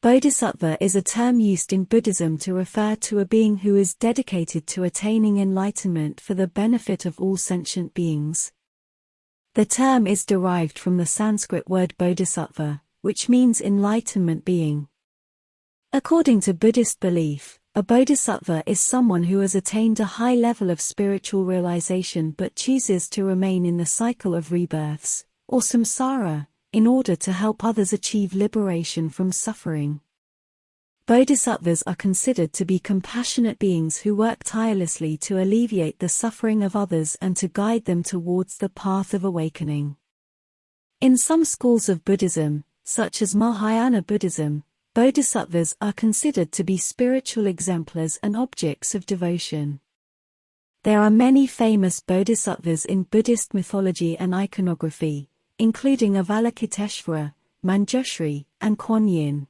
Bodhisattva is a term used in Buddhism to refer to a being who is dedicated to attaining enlightenment for the benefit of all sentient beings. The term is derived from the Sanskrit word bodhisattva, which means enlightenment being. According to Buddhist belief, a bodhisattva is someone who has attained a high level of spiritual realization but chooses to remain in the cycle of rebirths, or samsara, in order to help others achieve liberation from suffering. Bodhisattvas are considered to be compassionate beings who work tirelessly to alleviate the suffering of others and to guide them towards the path of awakening. In some schools of Buddhism, such as Mahayana Buddhism, bodhisattvas are considered to be spiritual exemplars and objects of devotion. There are many famous bodhisattvas in Buddhist mythology and iconography, including Avalokiteshvara, Manjushri, and Kuan Yin.